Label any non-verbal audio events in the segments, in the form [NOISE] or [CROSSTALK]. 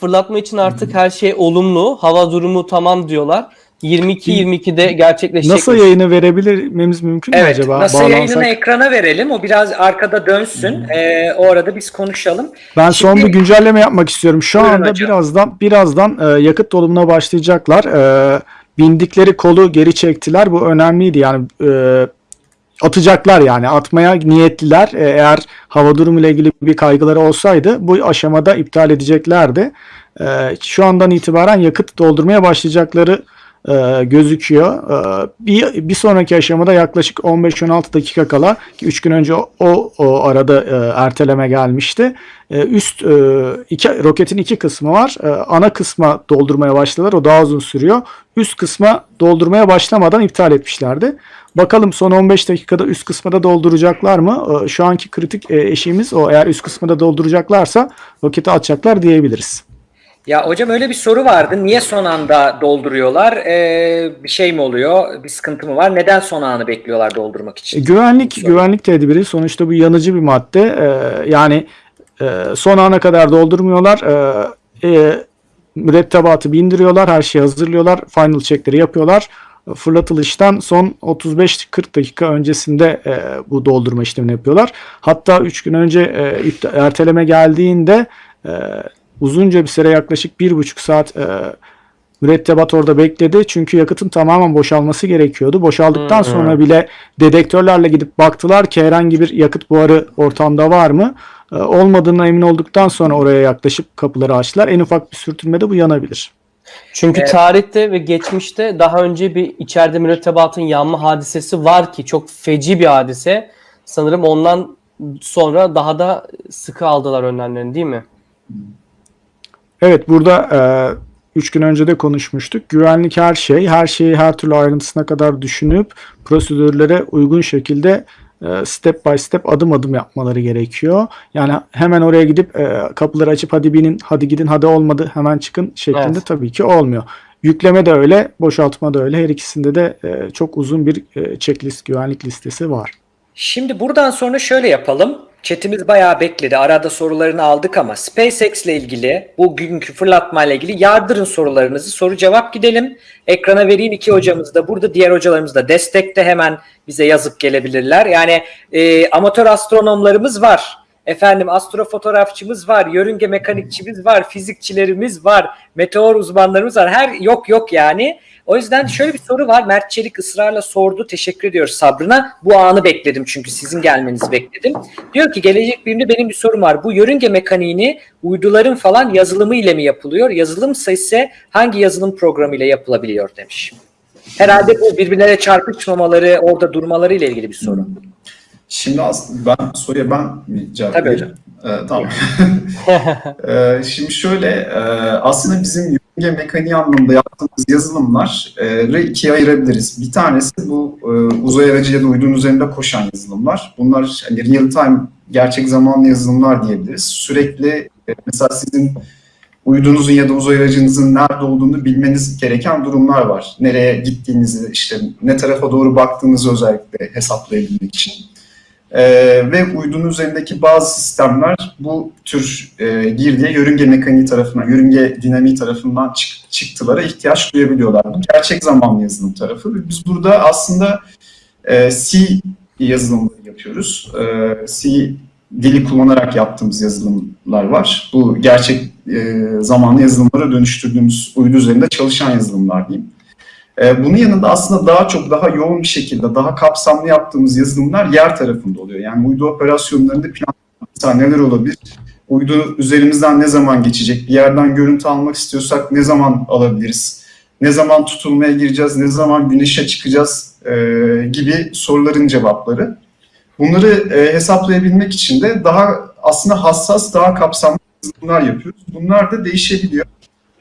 fırlatma için artık her şey olumlu. Hava durumu tamam diyorlar. 22-22'de gerçekleşecek. NASA yayını verebilmemiz mümkün mü Evet, acaba? NASA yayınını Bağlansak- ekrana verelim. O biraz arkada dönsün. Ee, o arada biz konuşalım. Ben son Şimdi- bir güncelleme yapmak istiyorum. Şu Buyurun anda hocam. birazdan birazdan e, yakıt dolumuna başlayacaklar. E, bindikleri kolu geri çektiler. Bu önemliydi. Yani e, atacaklar yani atmaya niyetliler. E, eğer hava durumu ile ilgili bir kaygıları olsaydı bu aşamada iptal edeceklerdi. E, şu andan itibaren yakıt doldurmaya başlayacakları e, gözüküyor. E, bir, bir sonraki aşamada yaklaşık 15-16 dakika kala ki 3 gün önce o, o, arada e, erteleme gelmişti. E, üst e, iki, roketin iki kısmı var. E, ana kısma doldurmaya başladılar. O daha uzun sürüyor. Üst kısma doldurmaya başlamadan iptal etmişlerdi. Bakalım son 15 dakikada üst kısmı da dolduracaklar mı? E, şu anki kritik e, eşiğimiz o. Eğer üst kısmı da dolduracaklarsa roketi atacaklar diyebiliriz. Ya hocam öyle bir soru vardı. Niye son anda dolduruyorlar? Ee, bir şey mi oluyor? Bir sıkıntı mı var? Neden son anı bekliyorlar doldurmak E, için? güvenlik güvenlik tedbiri sonuçta bu yanıcı bir madde. E, yani e, son ana kadar doldurmuyorlar. E, e, mürettebatı bindiriyorlar, her şeyi hazırlıyorlar, final checkleri yapıyorlar. Fırlatılıştan son 35-40 dakika öncesinde e, bu doldurma işlemini yapıyorlar. Hatta 3 gün önce e, erteleme geldiğinde e, uzunca bir süre yaklaşık 1,5 saat e, mürettebat orada bekledi. Çünkü yakıtın tamamen boşalması gerekiyordu. Boşaldıktan hı. sonra bile dedektörlerle gidip baktılar ki herhangi bir yakıt buharı ortamda var mı? E, olmadığına emin olduktan sonra oraya yaklaşıp kapıları açtılar. En ufak bir sürtünmede bu yanabilir. Çünkü Evet. tarihte ve geçmişte daha önce bir içeride mürettebatın yanma hadisesi var ki çok feci bir hadise. Sanırım ondan sonra daha da sıkı aldılar önlemlerini değil mi? Evet burada 3 gün önce de konuşmuştuk. Güvenlik her şey, her şeyi her türlü ayrıntısına kadar düşünüp prosedürlere uygun şekilde e, step by step adım adım yapmaları gerekiyor. Yani hemen oraya gidip e, kapıları açıp hadi binin, hadi gidin, hadi olmadı hemen çıkın şeklinde Evet. tabii ki olmuyor. Yükleme de öyle, boşaltma da öyle. Her ikisinde de e, çok uzun bir e, checklist, güvenlik listesi var. Şimdi buradan sonra şöyle yapalım. Chatimiz bayağı bekledi. Arada sorularını aldık ama SpaceX ile ilgili bugünkü fırlatma ile ilgili yardırın sorularınızı. Soru cevap gidelim. Ekrana vereyim iki hocamız da burada. Diğer hocalarımız da destekte hemen bize yazıp gelebilirler. Yani e, amatör astronomlarımız var. Efendim astrofotoğrafçımız var, yörünge mekanikçimiz var, fizikçilerimiz var, meteor uzmanlarımız var. Her yok yok yani. O yüzden şöyle bir soru var. Mert Çelik ısrarla sordu. Teşekkür ediyoruz sabrına. Bu anı bekledim çünkü sizin gelmenizi bekledim. Diyor ki gelecek bilimde benim bir sorum var. Bu yörünge mekaniğini uyduların falan yazılımı ile mi yapılıyor? Yazılımsa ise hangi yazılım programı ile yapılabiliyor demiş. Herhalde bu birbirlerine çarpışmamaları, orada durmaları ile ilgili bir soru. Şimdi aslında ben soruya ben mi cevap Tabii vereyim? Ee, tamam. [LAUGHS] Ee, şimdi şöyle e, aslında bizim yörünge mekaniği anlamında yaptığımız yazılımları ikiye ayırabiliriz. Bir tanesi bu e, uzay aracı ya da uydunun üzerinde koşan yazılımlar. Bunlar hani real time gerçek zamanlı yazılımlar diyebiliriz. Sürekli e, mesela sizin uydunuzun ya da uzay aracınızın nerede olduğunu bilmeniz gereken durumlar var. Nereye gittiğinizi, işte ne tarafa doğru baktığınızı özellikle hesaplayabilmek için. Ee, ve uydunun üzerindeki bazı sistemler bu tür e, girdiye yörünge mekaniği tarafından, yörünge dinamiği tarafından çık- çıktılara ihtiyaç duyabiliyorlar. Bu gerçek zamanlı yazılım tarafı. Biz burada aslında e, C yazılımları yapıyoruz. E, C dili kullanarak yaptığımız yazılımlar var. Bu gerçek e, zamanlı yazılımlara dönüştürdüğümüz uydu üzerinde çalışan yazılımlar diyeyim. E, bunun yanında aslında daha çok daha yoğun bir şekilde daha kapsamlı yaptığımız yazılımlar yer tarafında oluyor. Yani uydu operasyonlarında plan neler olabilir? Uydu üzerimizden ne zaman geçecek? Bir yerden görüntü almak istiyorsak ne zaman alabiliriz? Ne zaman tutulmaya gireceğiz? Ne zaman güneşe çıkacağız? E, gibi soruların cevapları. Bunları e, hesaplayabilmek için de daha aslında hassas, daha kapsamlı yazılımlar yapıyoruz. Bunlar da değişebiliyor.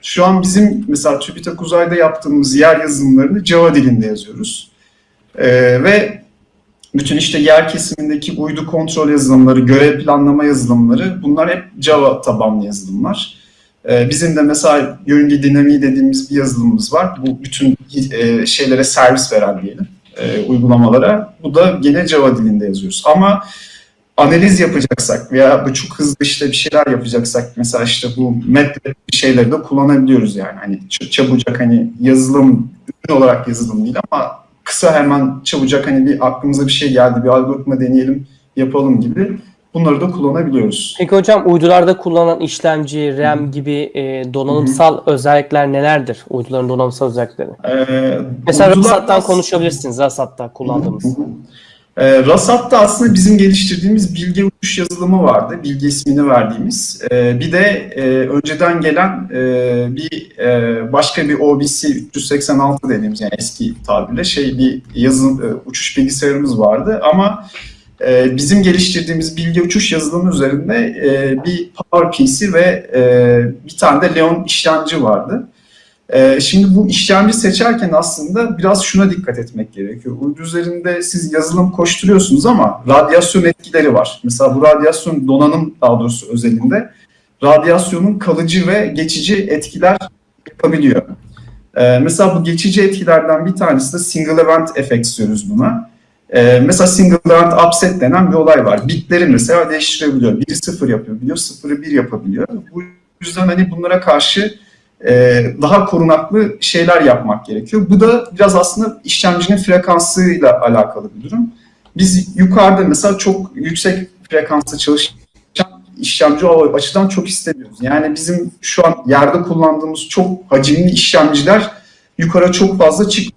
Şu an bizim mesela TÜBİTAK Uzay'da yaptığımız yer yazılımlarını Java dilinde yazıyoruz. Ee, ve bütün işte yer kesimindeki uydu kontrol yazılımları, görev planlama yazılımları bunlar hep Java tabanlı yazılımlar. Ee, bizim de mesela yörünge dinamiği dediğimiz bir yazılımımız var. Bu bütün e, şeylere servis veren diyelim, e, uygulamalara. Bu da gene Java dilinde yazıyoruz. Ama analiz yapacaksak veya bu çok hızlı işte bir şeyler yapacaksak mesela işte bu MATLAB şeyleri de kullanabiliyoruz yani. Hani çabucak hani yazılım ürün olarak yazılım değil ama kısa hemen çabucak hani bir aklımıza bir şey geldi bir algoritma deneyelim yapalım gibi bunları da kullanabiliyoruz. Peki hocam uydularda kullanılan işlemci, RAM gibi e, donanımsal özellikler nelerdir? Uyduların donanımsal özellikleri. Ee, Mesela uydular- RASAT'tan konuşabilirsiniz. RASAT'ta kullandığımız. Ee, RASAT'ta aslında bizim geliştirdiğimiz bilgi uçuş yazılımı vardı. Bilgi ismini verdiğimiz. Ee, bir de e, önceden gelen e, bir e, başka bir OBC 386 dediğimiz yani eski tabirle şey bir yazılım e, uçuş bilgisayarımız vardı ama e, bizim geliştirdiğimiz bilgi uçuş yazılımı üzerinde e, bir PowerPC ve e, bir tane de Leon işlemci vardı. Ee, şimdi bu işlemci seçerken aslında biraz şuna dikkat etmek gerekiyor. Uydu üzerinde siz yazılım koşturuyorsunuz ama radyasyon etkileri var. Mesela bu radyasyon donanım daha doğrusu özelinde radyasyonun kalıcı ve geçici etkiler yapabiliyor. Ee, mesela bu geçici etkilerden bir tanesi de single event effects diyoruz buna. Ee, mesela single event upset denen bir olay var. Bitleri mesela değiştirebiliyor. Biri sıfır yapabiliyor, sıfırı bir yapabiliyor. Bu yüzden hani bunlara karşı daha korunaklı şeyler yapmak gerekiyor. Bu da biraz aslında işlemcinin frekansıyla alakalı bir durum. Biz yukarıda mesela çok yüksek frekansla çalışan işlemci o açıdan çok istemiyoruz. Yani bizim şu an yerde kullandığımız çok hacimli işlemciler yukarı çok fazla çık.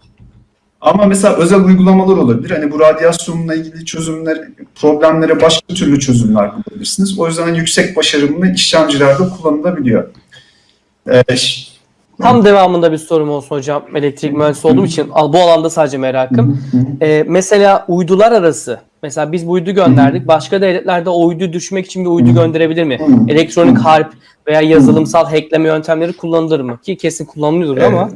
Ama mesela özel uygulamalar olabilir. Hani bu radyasyonla ilgili çözümler, problemlere başka türlü çözümler bulabilirsiniz. O yüzden hani yüksek başarımlı işlemcilerde kullanılabiliyor. Ş- Tam devamında bir sorum olsun hocam. Elektrik mühendisi olduğum için bu alanda sadece merakım. Ee, mesela uydular arası. Mesela biz bu uydu gönderdik. Başka devletlerde o uydu düşmek için bir uydu gönderebilir mi? Elektronik harp veya yazılımsal hackleme yöntemleri kullanılır mı? Ki kesin kullanılıyordur ama.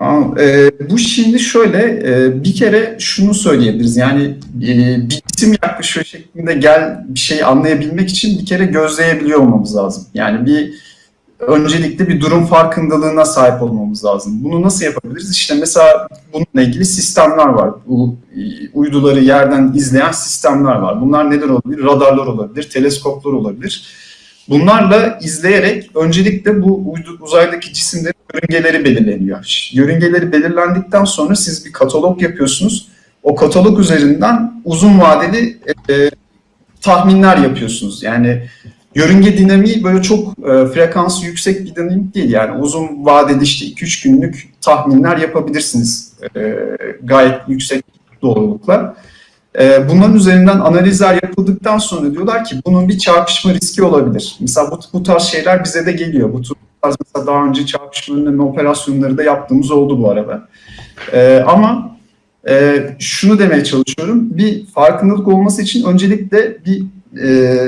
Aa, e, bu şimdi şöyle e, bir kere şunu söyleyebiliriz yani e, bir isim yaklaşıyor şeklinde gel bir şey anlayabilmek için bir kere gözleyebiliyor olmamız lazım. Yani bir öncelikle bir durum farkındalığına sahip olmamız lazım. Bunu nasıl yapabiliriz? İşte mesela bununla ilgili sistemler var. Bu e, uyduları yerden izleyen sistemler var. Bunlar neler olabilir? Radarlar olabilir, teleskoplar olabilir. Bunlarla izleyerek öncelikle bu uzaydaki cisimlerin yörüngeleri belirleniyor. Yörüngeleri belirlendikten sonra siz bir katalog yapıyorsunuz. O katalog üzerinden uzun vadeli e, tahminler yapıyorsunuz. Yani yörünge dinamiği böyle çok e, frekansı yüksek bir dinamik değil. Yani uzun vadeli işte 2-3 günlük tahminler yapabilirsiniz e, gayet yüksek doğrulukla. E, bunların üzerinden analizler yapıldıktan sonra diyorlar ki bunun bir çarpışma riski olabilir. Mesela bu, bu tarz şeyler bize de geliyor. Bu tarz mesela daha önce çarpışma önleme operasyonları da yaptığımız oldu bu arada. E, ama e, şunu demeye çalışıyorum. Bir farkındalık olması için öncelikle bir e,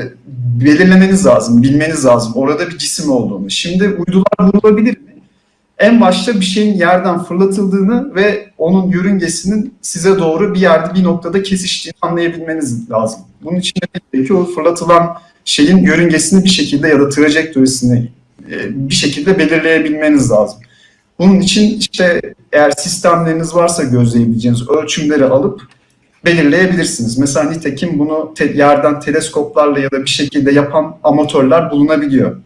belirlemeniz lazım, bilmeniz lazım. Orada bir cisim olduğunu. Şimdi uydular vurulabilir mi? En başta bir şeyin yerden fırlatıldığını ve onun yörüngesinin size doğru bir yerde bir noktada kesiştiğini anlayabilmeniz lazım. Bunun için de gerekiyor o fırlatılan şeyin yörüngesini bir şekilde ya da trajektorisini e, bir şekilde belirleyebilmeniz lazım. Bunun için işte eğer sistemleriniz varsa gözleyebileceğiniz ölçümleri alıp belirleyebilirsiniz. Mesela nitekim bunu te- yerden teleskoplarla ya da bir şekilde yapan amatörler bulunabiliyor.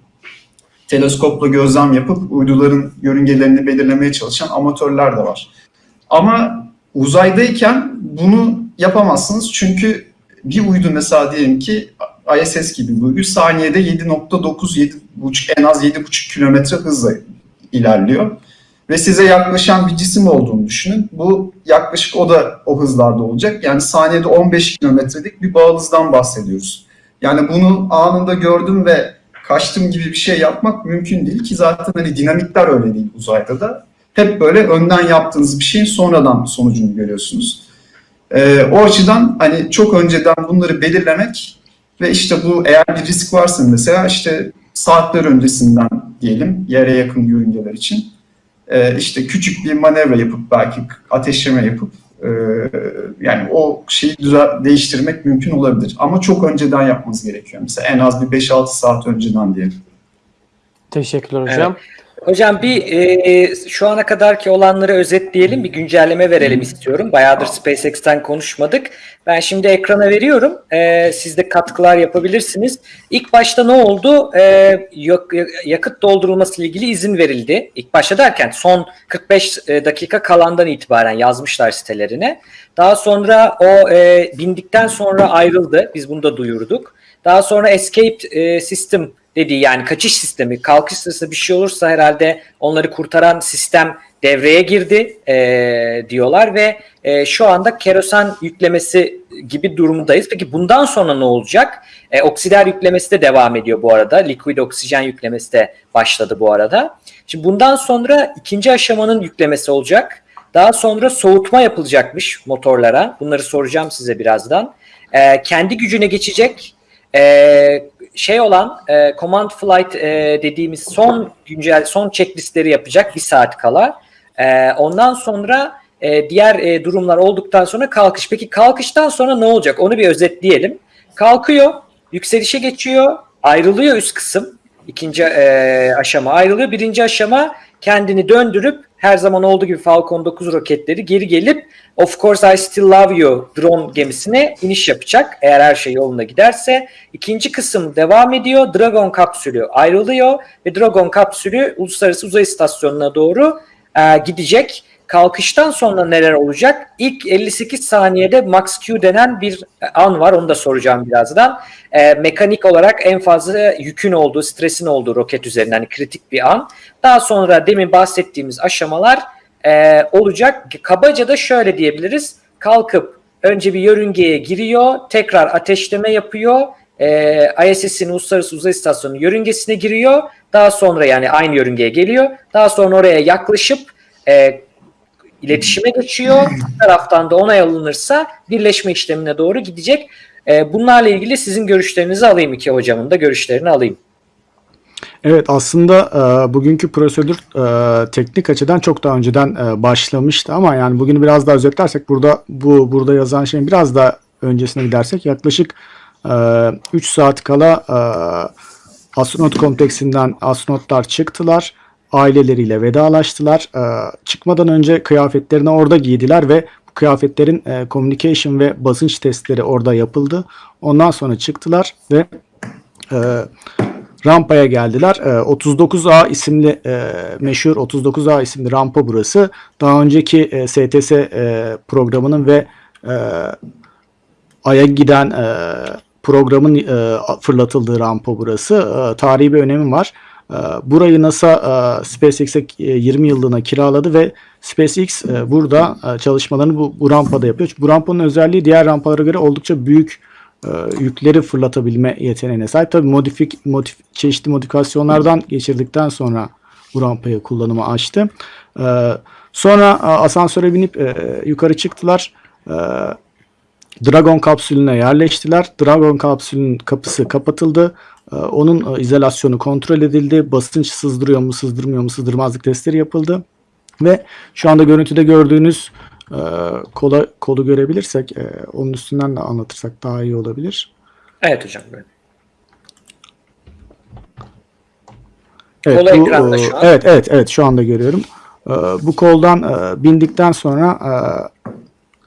Teleskopla gözlem yapıp uyduların yörüngelerini belirlemeye çalışan amatörler de var. Ama uzaydayken bunu yapamazsınız çünkü bir uydu mesela diyelim ki ISS gibi bir uydu saniyede 7.9 7.5 en az 7.5 kilometre hızla ilerliyor ve size yaklaşan bir cisim olduğunu düşünün. Bu yaklaşık o da o hızlarda olacak. Yani saniyede 15 kilometrelik bir bağıl hızdan bahsediyoruz. Yani bunu anında gördüm ve kaçtım gibi bir şey yapmak mümkün değil ki zaten hani dinamikler öyle değil uzayda da. Hep böyle önden yaptığınız bir şeyin sonradan sonucunu görüyorsunuz. Ee, o açıdan hani çok önceden bunları belirlemek ve işte bu eğer bir risk varsa mesela işte saatler öncesinden diyelim yere yakın yörüngeler için e, işte küçük bir manevra yapıp belki ateşleme yapıp e, yani o şeyi düze- değiştirmek mümkün olabilir. Ama çok önceden yapmanız gerekiyor. Mesela en az bir 5-6 saat önceden diyelim. Teşekkürler hocam. Hocam bir e, şu ana kadarki olanları özetleyelim, bir güncelleme verelim istiyorum. Bayağıdır SpaceX'ten konuşmadık. Ben şimdi ekrana veriyorum. E, siz de katkılar yapabilirsiniz. İlk başta ne oldu? E, yak- yakıt doldurulması ile ilgili izin verildi. İlk başta derken son 45 dakika kalandan itibaren yazmışlar sitelerine. Daha sonra o e, bindikten sonra ayrıldı. Biz bunu da duyurduk. Daha sonra escape e, system dediği yani kaçış sistemi, kalkış sırasında bir şey olursa herhalde onları kurtaran sistem devreye girdi e, diyorlar ve e, şu anda kerosen yüklemesi gibi durumdayız. Peki bundan sonra ne olacak? E, oksider yüklemesi de devam ediyor bu arada. Liquid oksijen yüklemesi de başladı bu arada. Şimdi bundan sonra ikinci aşamanın yüklemesi olacak. Daha sonra soğutma yapılacakmış motorlara. Bunları soracağım size birazdan. E, kendi gücüne geçecek. E, şey olan e, command flight e, dediğimiz son güncel son checklistleri yapacak bir saat kala. E, ondan sonra e, diğer e, durumlar olduktan sonra kalkış. Peki kalkıştan sonra ne olacak? Onu bir özetleyelim. Kalkıyor, yükselişe geçiyor, ayrılıyor üst kısım. İkinci e, aşama ayrılıyor. Birinci aşama kendini döndürüp her zaman olduğu gibi Falcon 9 roketleri geri gelip Of Course I Still Love You drone gemisine iniş yapacak eğer her şey yolunda giderse. İkinci kısım devam ediyor. Dragon kapsülü ayrılıyor ve Dragon kapsülü Uluslararası Uzay İstasyonu'na doğru e, gidecek. Kalkıştan sonra neler olacak? İlk 58 saniyede Max Q denen bir an var. Onu da soracağım birazdan. E, mekanik olarak en fazla yükün olduğu, stresin olduğu roket üzerinden hani kritik bir an. Daha sonra demin bahsettiğimiz aşamalar e, olacak. Kabaca da şöyle diyebiliriz. Kalkıp önce bir yörüngeye giriyor, tekrar ateşleme yapıyor. E, ISS'in Uluslararası Uzay İstasyonu yörüngesine giriyor. Daha sonra yani aynı yörüngeye geliyor. Daha sonra oraya yaklaşıp e, iletişime geçiyor. Bir taraftan da onay alınırsa birleşme işlemine doğru gidecek. E, bunlarla ilgili sizin görüşlerinizi alayım iki hocamın da görüşlerini alayım. Evet aslında e, bugünkü prosedür e, teknik açıdan çok daha önceden e, başlamıştı ama yani bugünü biraz daha özetlersek burada bu burada yazan şeyin biraz daha öncesine gidersek yaklaşık e, 3 saat kala e, astronot kompleksinden astronotlar çıktılar. Aileleriyle vedalaştılar. E, çıkmadan önce kıyafetlerini orada giydiler ve bu kıyafetlerin e, communication ve basınç testleri orada yapıldı. Ondan sonra çıktılar ve e, rampaya geldiler. E, 39A isimli e, meşhur 39A isimli rampa burası. Daha önceki e, STS e, programının ve e, Ay'a giden e, programın e, fırlatıldığı rampa burası. E, tarihi bir önemi var. E, burayı NASA e, SpaceX'e e, 20 yıllığına kiraladı ve SpaceX e, burada e, çalışmalarını bu, bu rampada yapıyor. Bu rampanın özelliği diğer rampalara göre oldukça büyük e, yükleri fırlatabilme yeteneğine sahip. Tabii modifik, modif, çeşitli modifikasyonlardan geçirdikten sonra bu rampayı kullanıma açtı. E, sonra e, asansöre binip e, yukarı çıktılar. E, Dragon kapsülüne yerleştiler. Dragon kapsülünün kapısı kapatıldı. E, onun e, izolasyonu kontrol edildi. Basınç sızdırıyor mu, sızdırmıyor mu, sızdırmazlık testleri yapıldı. Ve şu anda görüntüde gördüğünüz e, kola, kolu görebilirsek e, onun üstünden de anlatırsak daha iyi olabilir. Evet hocam. Evet, bu, ekranda şu an. Evet, evet, evet şu anda görüyorum. Bu koldan bindikten sonra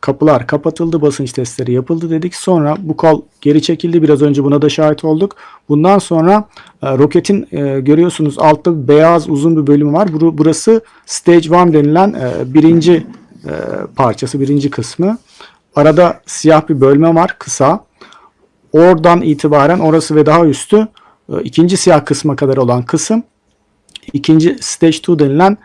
kapılar kapatıldı, basınç testleri yapıldı dedik. Sonra bu kol geri çekildi. Biraz önce buna da şahit olduk. Bundan sonra e, roketin e, görüyorsunuz altta beyaz uzun bir bölümü var. Bur- Burası Stage 1 denilen e, birinci e, parçası, birinci kısmı. Arada siyah bir bölme var, kısa. Oradan itibaren orası ve daha üstü e, ikinci siyah kısma kadar olan kısım ikinci stage 2 denilen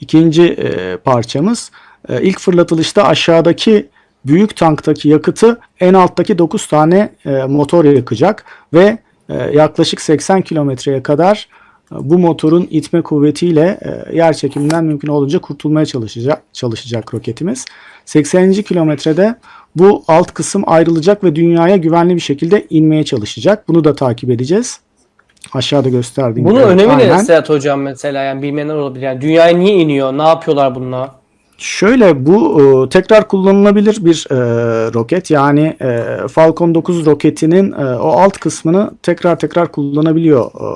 ikinci e, parçamız. E, ilk fırlatılışta aşağıdaki büyük tanktaki yakıtı en alttaki 9 tane e, motor yakacak ve e, yaklaşık 80 kilometreye kadar e, bu motorun itme kuvvetiyle yer çekiminden mümkün olunca kurtulmaya çalışacak çalışacak roketimiz. 80. kilometrede bu alt kısım ayrılacak ve dünyaya güvenli bir şekilde inmeye çalışacak. Bunu da takip edeceğiz. Aşağıda gösterdiğim Bunun gibi. önemi Aynen. ne Sedat Hocam mesela yani bilmeyenler olabilir. Yani dünyaya niye iniyor? Ne yapıyorlar bununla? Şöyle bu e, tekrar kullanılabilir bir e, roket. Yani e, Falcon 9 roketinin e, o alt kısmını tekrar tekrar kullanabiliyor e,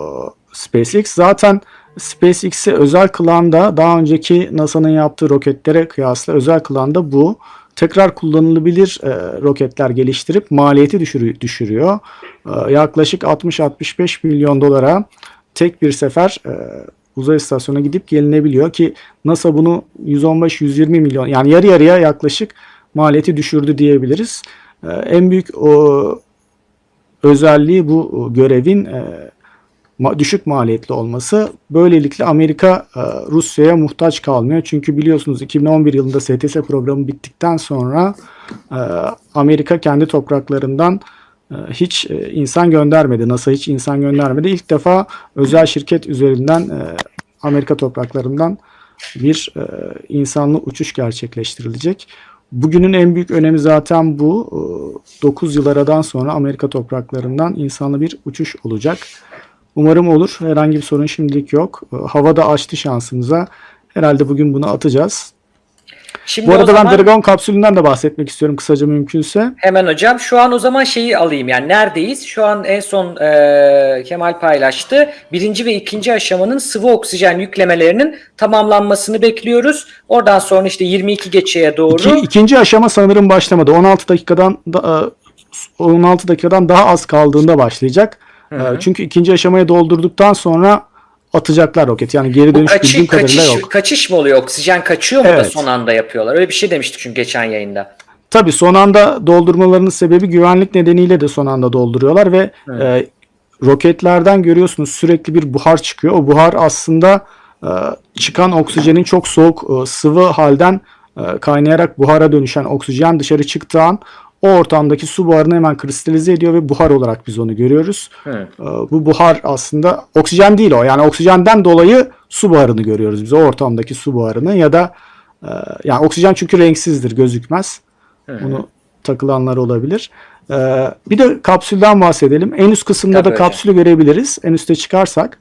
SpaceX. Zaten SpaceX'i özel kılan da daha önceki NASA'nın yaptığı roketlere kıyasla özel kılan da bu. Tekrar kullanılabilir e, roketler geliştirip maliyeti düşürü- düşürüyor. E, yaklaşık 60-65 milyon dolara tek bir sefer e, uzay istasyonuna gidip gelinebiliyor ki NASA bunu 115-120 milyon yani yarı yarıya yaklaşık maliyeti düşürdü diyebiliriz. E, en büyük o özelliği bu görevin e, düşük maliyetli olması. Böylelikle Amerika e, Rusya'ya muhtaç kalmıyor. Çünkü biliyorsunuz 2011 yılında STS programı bittikten sonra e, Amerika kendi topraklarından hiç e, insan göndermedi. NASA hiç insan göndermedi. İlk defa özel şirket üzerinden e, Amerika topraklarından bir e, insanlı uçuş gerçekleştirilecek. Bugünün en büyük önemi zaten bu. 9 yıl aradan sonra Amerika topraklarından insanlı bir uçuş olacak. Umarım olur. Herhangi bir sorun şimdilik yok. E, Hava da açtı şansımıza. Herhalde bugün bunu atacağız. Şimdi Bu arada zaman ben Dragon kapsülünden de bahsetmek istiyorum kısaca mümkünse. hemen hocam şu an o zaman şeyi alayım yani neredeyiz? Şu an en son e, Kemal paylaştı. Birinci ve ikinci aşamanın sıvı oksijen yüklemelerinin tamamlanmasını bekliyoruz. Oradan sonra işte 22 geçeye doğru. İki, ikinci aşama sanırım başlamadı. 16 dakikadan da, e, 16 dakikadan daha az kaldığında başlayacak. Hı hı. E, Çünkü ikinci aşamayı doldurduktan sonra atacaklar roket. Yani geri dönüş kaçı- bildiğim kadarıyla kaçış, yok. kaçış mı oluyor? Oksijen kaçıyor mu da Evet. son anda yapıyorlar? Öyle bir şey demiştik çünkü geçen yayında. Tabii son anda doldurmalarının sebebi güvenlik nedeniyle de son anda dolduruyorlar ve e, roketlerden görüyorsunuz sürekli bir buhar çıkıyor. O buhar aslında e, çıkan oksijenin çok soğuk e, sıvı halden e, kaynayarak buhara dönüşen oksijen dışarı çıktığı an o ortamdaki su buharını hemen kristalize ediyor ve buhar olarak biz onu görüyoruz. Hı. E, Bu buhar aslında oksijen değil o. Yani oksijenden dolayı su buharını görüyoruz biz. O ortamdaki su buharını ya da e, yani oksijen çünkü renksizdir, gözükmez. Bunu takılanlar olabilir. Ee, bir de kapsülden bahsedelim. En üst kısımda Tabii da hocam. kapsülü görebiliriz. En üste çıkarsak.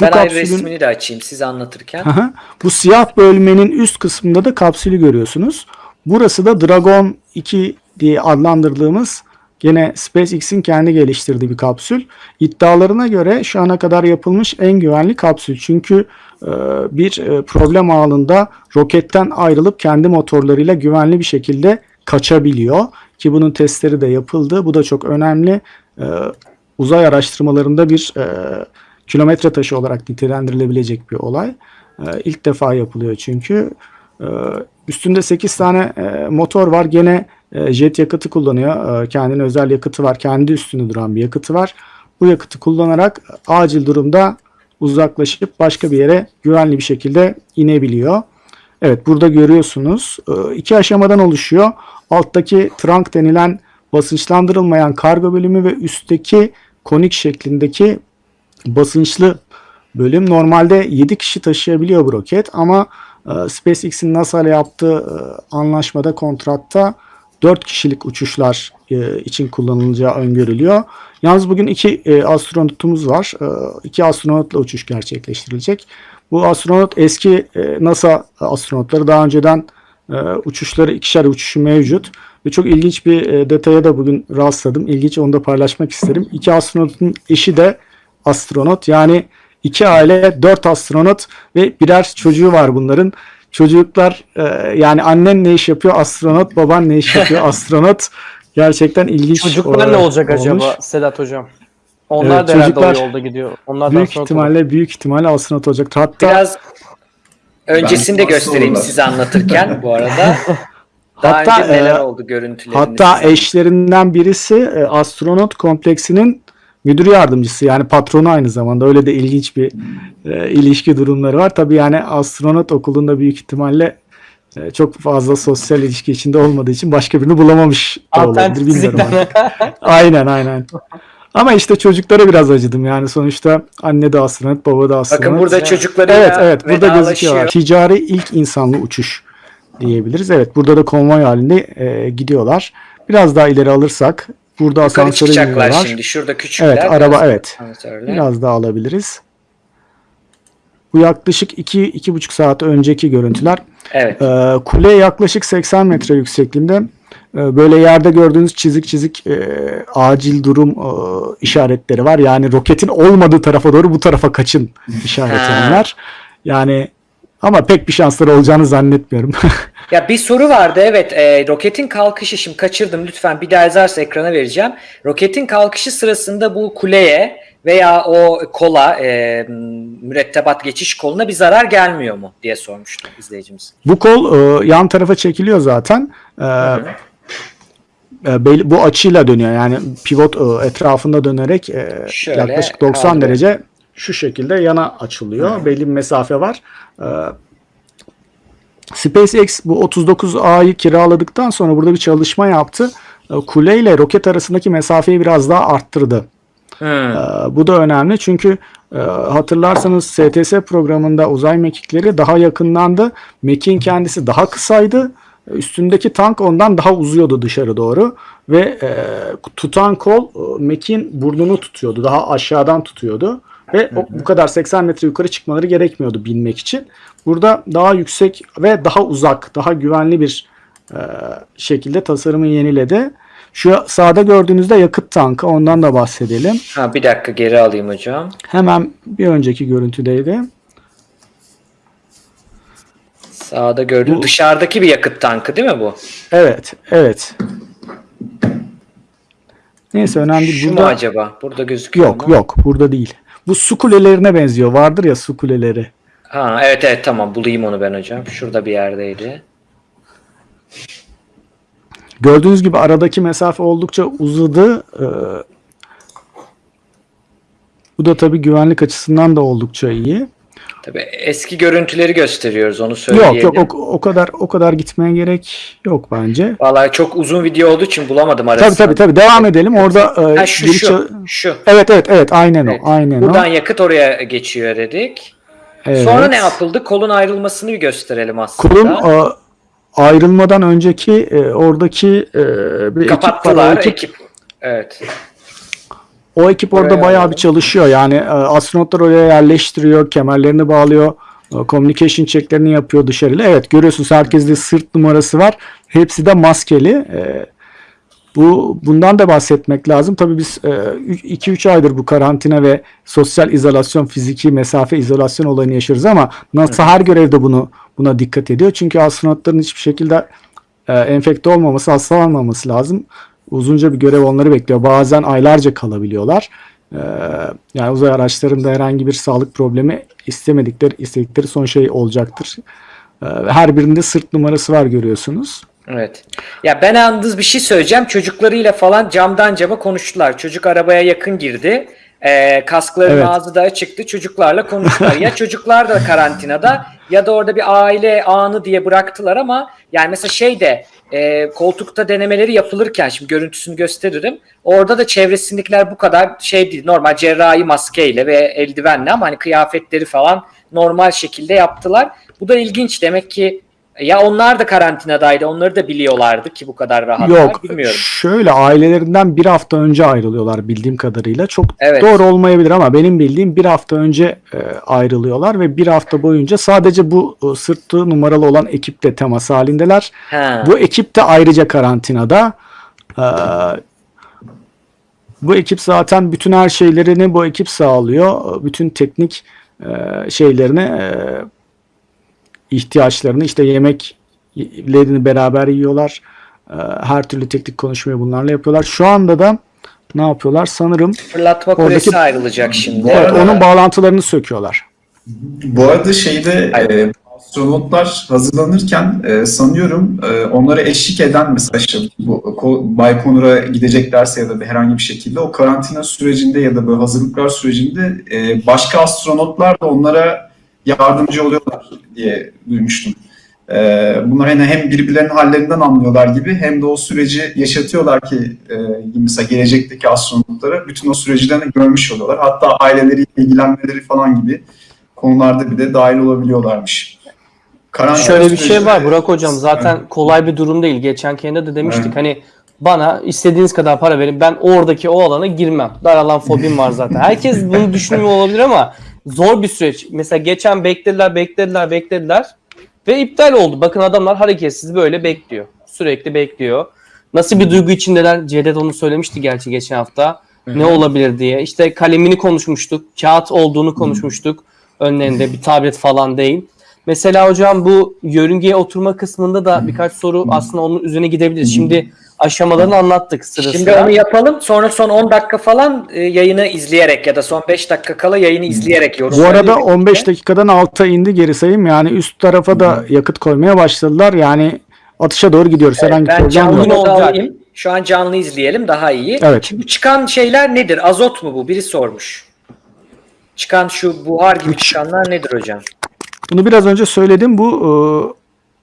Bu Ben ayrı kapsülün- resmini de açayım siz anlatırken. Hı. Bu siyah bölmenin üst kısmında da kapsülü görüyorsunuz. Burası da Dragon 2 diye adlandırdığımız gene SpaceX'in kendi geliştirdiği bir kapsül. İddialarına göre şu ana kadar yapılmış en güvenli kapsül. Çünkü e, bir e, problem anında roketten ayrılıp kendi motorlarıyla güvenli bir şekilde kaçabiliyor. Ki bunun testleri de yapıldı. Bu da çok önemli. E, uzay araştırmalarında bir kilometre taşı olarak nitelendirilebilecek bir olay. İlk defa yapılıyor çünkü. E, üstünde 8 tane e, motor var. Gene e, jet yakıtı kullanıyor. E, kendine özel yakıtı var. Kendi üstünde duran bir yakıtı var. Bu yakıtı kullanarak acil durumda uzaklaşıp başka bir yere güvenli bir şekilde inebiliyor. Evet burada görüyorsunuz. E, iki aşamadan oluşuyor. Alttaki trunk denilen basınçlandırılmayan kargo bölümü ve üstteki konik şeklindeki basınçlı bölüm. Normalde 7 kişi taşıyabiliyor bu roket ama SpaceX'in NASA ile yaptığı e, anlaşmada, kontratta 4 kişilik uçuşlar e, için kullanılacağı öngörülüyor. Yalnız bugün iki e, astronotumuz var. İki astronotla uçuş gerçekleştirilecek. Bu astronot eski NASA astronotları daha önceden uçuşları ikişer uçuşu mevcut. Ve çok ilginç bir detaya da bugün rastladım. İlginç onu da paylaşmak isterim. İki astronotun eşi de astronot. Yani iki aile, dört astronot ve birer çocuğu var bunların. Çocuklar e, yani annen ne iş yapıyor astronot, baban ne iş yapıyor [LAUGHS] astronot. Gerçekten ilginç Çocuklar e, ne olacak olmuş. acaba Sedat hocam? Onlar Evet, da herhalde çocuklar o yolda gidiyor. Onlar Büyük ihtimalle büyük ihtimalle astronot olacak. Hatta Biraz öncesini de göstereyim size anlatırken bu arada. [LAUGHS] Daha Hatta, önce neler e, oldu görüntülerinde Hatta eşlerinden birisi e, astronot kompleksinin müdür yardımcısı yani patronu aynı zamanda öyle de ilginç bir e, ilişki durumları var. Tabii yani astronot okulunda büyük ihtimalle e, çok fazla sosyal ilişki içinde olmadığı için başka birini bulamamış da olabilir bilmiyorum. [LAUGHS] aynen aynen. Ama işte çocuklara biraz acıdım yani sonuçta anne de astronot baba da astronot. Bakın burada çocuklarıyla Evet evet burada gözüküyorlar. Ticari ilk insanlı uçuş diyebiliriz. Evet burada da konvoy halinde e, gidiyorlar. Biraz daha ileri alırsak burada Yukarı asansöre çıkacaklar iniyorlar. şimdi. Şurada küçükler. Evet araba evet. asansörle. Biraz daha alabiliriz. Bu yaklaşık 2 iki, iki buçuk saat önceki görüntüler. Evet. Ee, kule yaklaşık 80 metre yüksekliğinde. e, böyle yerde gördüğünüz çizik çizik e, acil durum e, işaretleri var. Yani roketin olmadığı tarafa doğru bu tarafa kaçın [LAUGHS] işareti Ha. onlar. Yani ama pek bir şansları olacağını zannetmiyorum. [LAUGHS] Ya bir soru vardı evet e, roketin kalkışı şimdi kaçırdım lütfen bir daha yazarsa ekrana vereceğim. Roketin kalkışı sırasında bu kuleye veya o kola e, mürettebat geçiş koluna bir zarar gelmiyor mu diye sormuştu izleyicimiz. bu kol e, yan tarafa çekiliyor zaten. E, e, bu açıyla dönüyor. Yani pivot e, etrafında dönerek e, Şöyle yaklaşık 90 kaldırıyor. derece şu şekilde yana açılıyor. Belli bir mesafe var. E, SpaceX bu 39A'yı kiraladıktan sonra burada bir çalışma yaptı. E, Kule ile roket arasındaki mesafeyi biraz daha arttırdı. Ee, bu da önemli çünkü e, hatırlarsanız STS programında uzay mekikleri daha yakınlandı. Mekiğin kendisi daha kısaydı. Üstündeki tank ondan daha uzuyordu dışarı doğru ve e, tutan kol e, mekiğin burnunu tutuyordu. Daha aşağıdan tutuyordu ve o, bu kadar 80 metre yukarı çıkmaları gerekmiyordu binmek için. Burada daha yüksek ve daha uzak, daha güvenli bir e, şekilde tasarımı yeniledi. Şu sağda gördüğünüzde yakıt tankı ondan da bahsedelim. Ha bir dakika geri alayım hocam. Hemen bir önceki görüntüdeydi. Sağda gördüğüm Bu- dışarıdaki bir yakıt tankı değil mi bu? Evet, evet. Neyse önemli değil. Şu mu Burada acaba? Burada gözüküyor yok, mu? yok. Burada değil. Bu su kulelerine benziyor. Vardır ya su kuleleri. Ha evet evet tamam bulayım onu ben hocam. Şurada bir yerdeydi. Gördüğünüz gibi aradaki mesafe oldukça uzadı. Ee, bu da tabii güvenlik açısından da oldukça iyi. Tabii eski görüntüleri gösteriyoruz onu söyleyelim. Yok yok o, o kadar o kadar gitmeye gerek yok bence. Vallahi çok uzun video olduğu için bulamadım arasını. Tabii tabii tabii devam edelim. Orada e, Ha, şu biri şu ça- şu. Evet evet evet aynen Evet. o. Aynen Buradan o. yakıt oraya geçiyor dedik. Evet. Sonra ne yapıldı? Kolun ayrılmasını bir gösterelim aslında. Kolun e, ayrılmadan önceki e, oradaki e, bir. Kapattılar ekip, ekip. Evet. O ekip orada bayağı bir çalışıyor. Yani e, astronotlar oraya yerleştiriyor, kemerlerini bağlıyor, e, communication checklerini yapıyor dışarıyla. Evet görüyorsunuz herkeste sırt numarası var. Hepsi de maskeli. E, bu bundan da bahsetmek lazım. Tabii biz 2-3 aydır bu karantina ve sosyal izolasyon, fiziki mesafe izolasyon olayını yaşıyoruz ama NASA her görevde bunu buna dikkat ediyor. Çünkü astronotların hiçbir şekilde enfekte olmaması, hastalanmaması lazım. Uzunca bir görev onları bekliyor. Bazen aylarca kalabiliyorlar. E, yani uzay araçlarında herhangi bir sağlık problemi istemedikleri, istedikleri son şey olacaktır. E, her birinde sırt numarası var görüyorsunuz. Evet. Ya ben yalnız bir şey söyleyeceğim. Çocuklarıyla falan camdan cama konuştular. Çocuk arabaya yakın girdi. Ee, kaskların Evet. ağzı da açıktı. Çocuklarla konuştular. ya çocuklar da karantinada ya da orada bir aile anı diye bıraktılar ama yani mesela şey de e, koltukta denemeleri yapılırken şimdi görüntüsünü gösteririm. Orada da çevresindekiler bu kadar şey değil. Normal cerrahi maskeyle ve eldivenle ama hani kıyafetleri falan normal şekilde yaptılar. Bu da ilginç. Demek ki ya onlar da karantinadaydı. Onları da biliyorlardı ki bu kadar rahatlar. Yok Bilmiyorum. şöyle ailelerinden bir hafta önce ayrılıyorlar bildiğim kadarıyla. Çok Evet. doğru olmayabilir ama benim bildiğim bir hafta önce e, ayrılıyorlar ve bir hafta boyunca sadece bu e, sırtı numaralı olan ekiple temas halindeler. Ha. Bu ekip de ayrıca karantinada. Ee, bu ekip zaten bütün her şeylerini bu ekip sağlıyor. Bütün teknik e, şeylerini e, ihtiyaçlarını işte yemeklerini beraber yiyorlar. E, her türlü teknik konuşmayı bunlarla yapıyorlar. Şu anda da ne yapıyorlar? Sanırım Fırlatma Oradaki- kulesi ayrılacak şimdi. Evet, arada- onun bağlantılarını söküyorlar. Bu arada şeyde e, astronotlar hazırlanırken e, sanıyorum e, onlara eşlik eden mesela işte bu Ko- Baykonur'a gideceklerse ya da bir herhangi bir şekilde o karantina sürecinde ya da böyle hazırlıklar sürecinde e, başka astronotlar da onlara yardımcı oluyorlar diye duymuştum. E, bunlar hani hem birbirlerinin hallerinden anlıyorlar gibi hem de o süreci yaşatıyorlar ki e, mesela gelecekteki astronotlara bütün o süreçlerini görmüş oluyorlar. Hatta aileleriyle ilgilenmeleri falan gibi konularda bir de dahil olabiliyorlarmış. Karantina Şöyle bir şey var Burak hocam zaten kolay bir durum değil. Geçen kendi de demiştik Evet. hani bana istediğiniz kadar para verin ben oradaki o alana girmem. Dar alan fobim var zaten. Herkes bunu düşünmüyor olabilir ama zor bir süreç. Mesela geçen beklediler beklediler beklediler ve iptal oldu. Bakın adamlar hareketsiz böyle bekliyor. Sürekli bekliyor. Nasıl bir duygu içindeler? Cevdet onu söylemişti gerçi geçen hafta. Ne olabilir diye. İşte kalemini konuşmuştuk. Kağıt olduğunu konuşmuştuk. Önlerinde bir tablet falan değil. Mesela hocam bu yörüngeye oturma kısmında da birkaç soru aslında onun üzerine gidebiliriz. Şimdi aşamalarını anlattık sıra Şimdi sıra. onu yapalım. Sonra son 10 dakika falan e, yayını izleyerek ya da son 5 dakika kala yayını izleyerek Bu yorumlayalım. arada 15 dakikadan alta indi geri sayım. Yani üst tarafa da yakıt koymaya başladılar. Yani atışa doğru gidiyoruz. Herhangi bir Ben problem canlı yok. Olacak. alayım. Şu an canlı izleyelim daha iyi. Evet. Şimdi bu çıkan şeyler nedir? Azot mu bu? Biri sormuş. Çıkan şu buhar gibi çıkanlar nedir hocam? Bunu biraz önce söyledim. Bu e,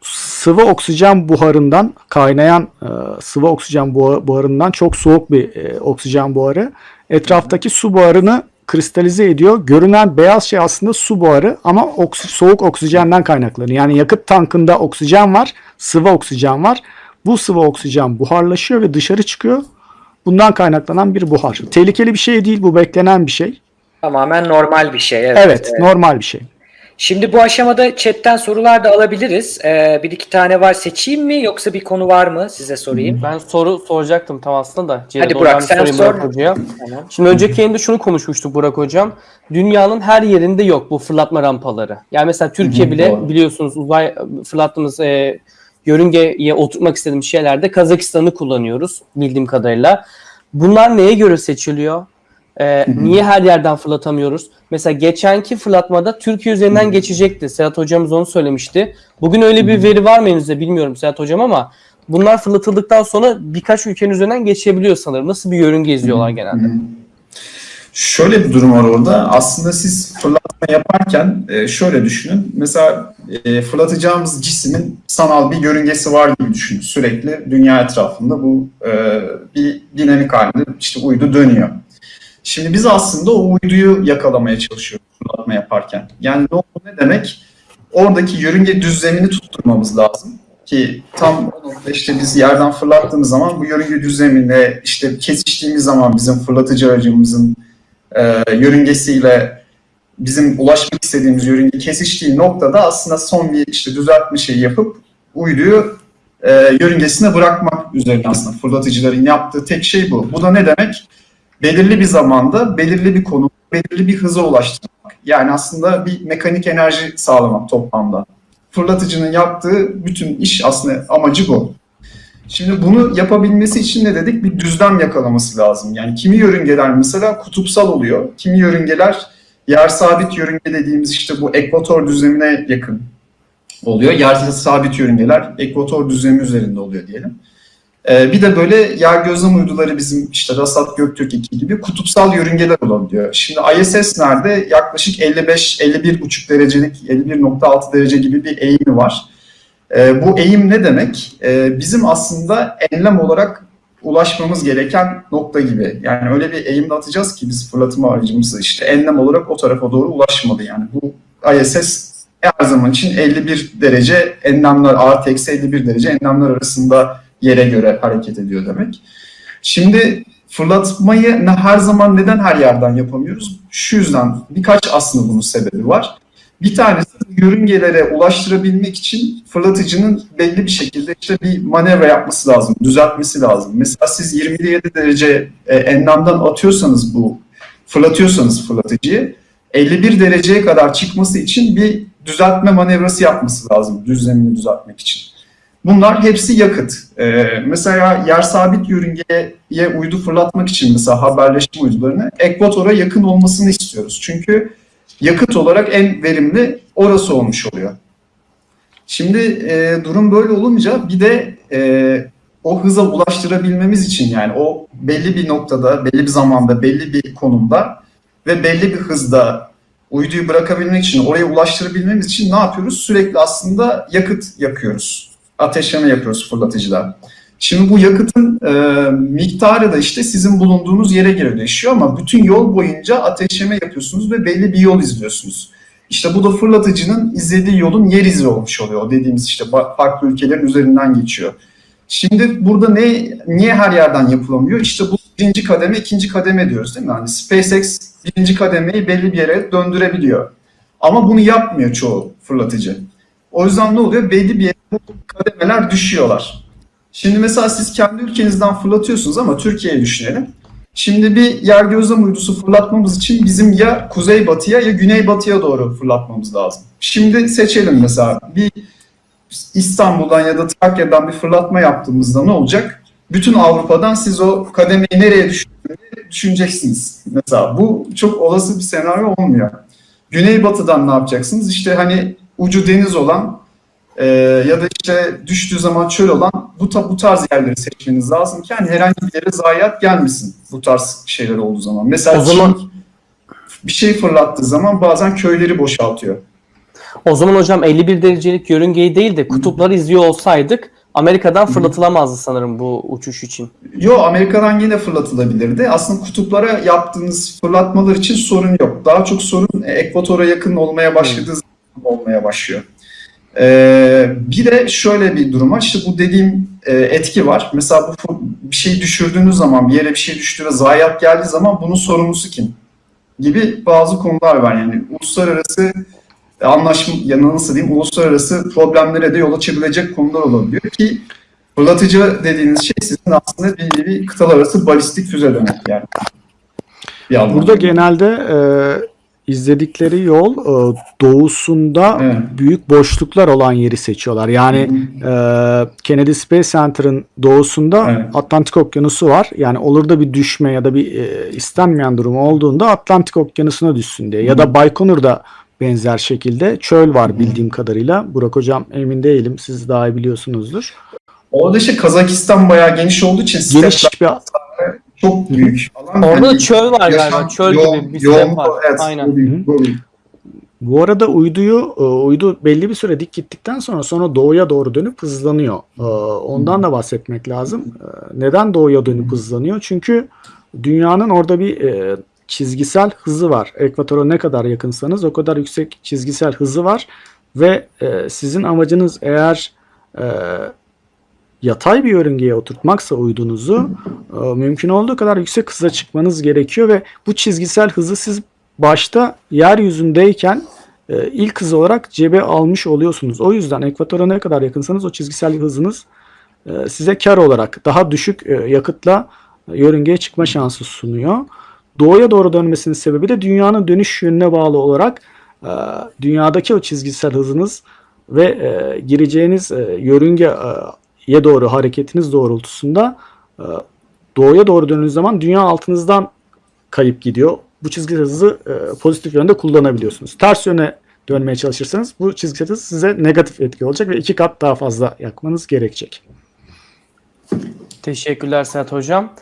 sıvı oksijen buharından kaynayan e, sıvı oksijen buha- buharından çok soğuk bir e, oksijen buharı. Etraftaki su buharını kristalize ediyor. Görünen beyaz şey aslında su buharı ama oksi- soğuk oksijenden kaynaklanıyor. Yani yakıt tankında oksijen var, sıvı oksijen var. Bu sıvı oksijen buharlaşıyor ve dışarı çıkıyor. Bundan kaynaklanan bir buhar. Tehlikeli bir şey değil, bu beklenen bir şey. Tamamen normal bir şey. Evet. Evet, normal bir şey. Şimdi bu aşamada chatten sorular da alabiliriz. Ee, bir iki tane var seçeyim mi yoksa bir konu var mı size sorayım? Ben soru soracaktım tam aslında da. Cevdet, Hadi Burak, sen sor. Burak Hoca'ya. Tamam. Şimdi önceki yayında şunu konuşmuştuk Burak Hocam. Dünyanın her yerinde yok bu fırlatma rampaları. Yani mesela Türkiye bile doğru. biliyorsunuz uzay fırlattığımız e, yörüngeye oturtmak istediğimiz şeylerde Kazakistan'ı kullanıyoruz bildiğim kadarıyla. Bunlar neye göre seçiliyor? E, niye her yerden fırlatamıyoruz? Mesela geçenki fırlatmada Türkiye üzerinden geçecekti. Serhat hocamız onu söylemişti. Bugün öyle bir veri var mı elinizde bilmiyorum Serhat hocam ama bunlar fırlatıldıktan sonra birkaç ülkenin üzerinden geçebiliyor sanırım. Nasıl bir yörünge izliyorlar genelde? Şöyle bir durum var orada. Aslında siz fırlatma yaparken e, şöyle düşünün. Mesela e, fırlatacağımız cismin sanal bir yörüngesi var gibi düşünün. Sürekli dünya etrafında bu e, bir dinamik halinde işte uydu dönüyor. Şimdi biz aslında o uyduyu yakalamaya çalışıyoruz fırlatma yaparken. Yani ne, ne demek? Oradaki yörünge düzlemini tutturmamız lazım ki tam o noktada işte biz yerden fırlattığımız zaman bu yörünge düzlemine işte kesiştiğimiz zaman bizim fırlatıcı aracımızın e, yörüngesiyle bizim ulaşmak istediğimiz yörünge kesiştiği noktada aslında son bir işte düzeltme şeyi yapıp uyduyu e, yörüngesine bırakmak üzerine aslında fırlatıcıların yaptığı tek şey bu. Bu da ne demek? Belirli bir zamanda, belirli bir konu, belirli bir hıza ulaştırmak. Yani aslında bir mekanik enerji sağlamak toplamda. Fırlatıcının yaptığı bütün iş aslında amacı bu. Şimdi bunu yapabilmesi için ne dedik? Bir düzlem yakalaması lazım. Yani kimi yörüngeler mesela kutupsal oluyor. Kimi yörüngeler yer sabit yörünge dediğimiz işte bu ekvator düzlemine yakın oluyor. Yer sabit yörüngeler ekvator düzlemi üzerinde oluyor diyelim. Ee, bir de böyle yer gözlem uyduları bizim işte Rasat Göktürk 2 gibi kutupsal yörüngeler olabiliyor. Şimdi ISS nerede? Yaklaşık 55-51,5 derecelik 51.6 derece gibi bir eğimi var. Ee, bu eğim ne demek? Ee, bizim aslında enlem olarak ulaşmamız gereken nokta gibi. Yani öyle bir eğimde atacağız ki biz fırlatma aracımızı işte enlem olarak o tarafa doğru ulaşmadı. Yani bu ISS her zaman için 51 derece enlemler artı eksi 51 derece enlemler arasında yere göre hareket ediyor demek. Şimdi fırlatmayı ne- her zaman neden her yerden yapamıyoruz? Şu yüzden birkaç aslında bunun sebebi var. Bir tanesi yörüngelere ulaştırabilmek için fırlatıcının belli bir şekilde işte bir manevra yapması lazım, düzeltmesi lazım. Mesela siz 27 derece e, enlemden atıyorsanız bu, fırlatıyorsanız fırlatıcıyı 51 dereceye kadar çıkması için bir düzeltme manevrası yapması lazım düzlemini düzeltmek için. Bunlar hepsi yakıt. Ee, mesela yer sabit yörüngeye uydu fırlatmak için mesela haberleşme uydularını ekvatora yakın olmasını istiyoruz. Çünkü yakıt olarak en verimli orası olmuş oluyor. Şimdi e, durum böyle olunca bir de e, o hıza ulaştırabilmemiz için yani o belli bir noktada, belli bir zamanda, belli bir konumda ve belli bir hızda uyduyu bırakabilmek için, oraya ulaştırabilmemiz için ne yapıyoruz? Sürekli aslında yakıt yakıyoruz. Ateşleme yapıyoruz fırlatıcılar. Şimdi bu yakıtın e, miktarı da işte sizin bulunduğunuz yere göre değişiyor ama bütün yol boyunca ateşleme yapıyorsunuz ve belli bir yol izliyorsunuz. İşte bu da fırlatıcının izlediği yolun yer izi olmuş oluyor. Dediğimiz işte farklı ülkelerin üzerinden geçiyor. Şimdi burada ne niye her yerden yapılamıyor? İşte bu birinci kademe, ikinci kademe diyoruz değil mi? Hani SpaceX birinci kademeyi belli bir yere döndürebiliyor. Ama bunu yapmıyor çoğu fırlatıcı. O yüzden ne oluyor? Belli bir yere kademeler düşüyorlar. Şimdi mesela siz kendi ülkenizden fırlatıyorsunuz ama Türkiye'yi düşünelim. Şimdi bir yer gözlem uydusu fırlatmamız için bizim ya kuzeybatıya ya güneybatıya doğru fırlatmamız lazım. Şimdi seçelim mesela bir İstanbul'dan ya da Trakya'dan bir fırlatma yaptığımızda ne olacak? Bütün Avrupa'dan siz o kademeyi nereye düşüneceksiniz. Mesela bu çok olası bir senaryo olmuyor. Güneybatıdan ne yapacaksınız? İşte hani ucu deniz olan e, ya da işte düştüğü zaman çöl olan bu, ta- bu tarz yerleri seçmeniz lazım ki hani herhangi bir yere zayiat gelmesin bu tarz şeyler olduğu zaman. Mesela O zaman- Çin bir şey fırlattığı zaman bazen köyleri boşaltıyor. O zaman hocam 51 derecelik yörüngeyi değil de kutupları izliyor olsaydık Amerika'dan fırlatılamazdı sanırım bu uçuş için. Yo Amerika'dan yine fırlatılabilirdi. Aslında kutuplara yaptığınız fırlatmalar için sorun yok. Daha çok sorun e, ekvatora yakın olmaya başladığı olmaya başlıyor. Ee, bir de şöyle bir durum var. İşte bu dediğim e, etki var. Mesela bu bir şey düşürdüğünüz zaman, bir yere bir şey düştü ve zayiat geldiği zaman bunun sorumlusu kim? Gibi bazı konular var. Yani uluslararası anlaşma, ya nasıl diyeyim, uluslararası problemlere de yol açabilecek konular olabiliyor ki fırlatıcı dediğiniz şey sizin aslında bir nevi kıtalar arası balistik füze demek yani. Burada genelde e, izledikleri yol e, doğusunda Evet. büyük boşluklar olan yeri seçiyorlar. Yani e, Kennedy Space Center'ın doğusunda Evet. Atlantik Okyanusu var. Yani olur da bir düşme ya da bir e, istenmeyen durum olduğunda Atlantik Okyanusu'na düşsün diye. Ya da Baykonur'da benzer şekilde çöl var bildiğim kadarıyla. Burak hocam emin değilim. Siz daha iyi biliyorsunuzdur. Orada işte Kazakistan bayağı geniş olduğu için Geniş bir çok büyük. Alan Orada da hani çöl var yaşam galiba. Çöl yoğun- gibi bir yoğun- var. Evet, Aynen. bu büyük, bu büyük. Bu arada uyduyu e, uydu belli bir süre dik gittikten sonra sonra doğuya doğru dönüp hızlanıyor. E, Ondan da bahsetmek lazım. E, Neden doğuya dönüp hızlanıyor? Çünkü dünyanın orada bir çizgisel hızı var. Ekvatora ne kadar yakınsanız o kadar yüksek çizgisel hızı var ve sizin amacınız eğer yatay bir yörüngeye oturtmaksa uydunuzu mümkün olduğu kadar yüksek hıza çıkmanız gerekiyor ve bu çizgisel hızı siz başta yeryüzündeyken e, ilk hız olarak cebe almış oluyorsunuz. O yüzden ekvatora ne kadar yakınsanız o çizgisel hızınız e, size kar olarak daha düşük e, yakıtla yörüngeye çıkma şansı sunuyor. Doğuya doğru dönmesinin sebebi de dünyanın dönüş yönüne bağlı olarak dünyadaki o çizgisel hızınız ve gireceğiniz yörüngeye doğru hareketiniz doğrultusunda doğuya doğru döndüğünüz zaman dünya altınızdan kayıp gidiyor. Bu çizgi hızı e, pozitif yönde kullanabiliyorsunuz. Ters yöne dönmeye çalışırsanız bu çizgi hız size negatif etki olacak ve iki kat daha fazla yakmanız gerekecek. Teşekkürler Serhat Hocam.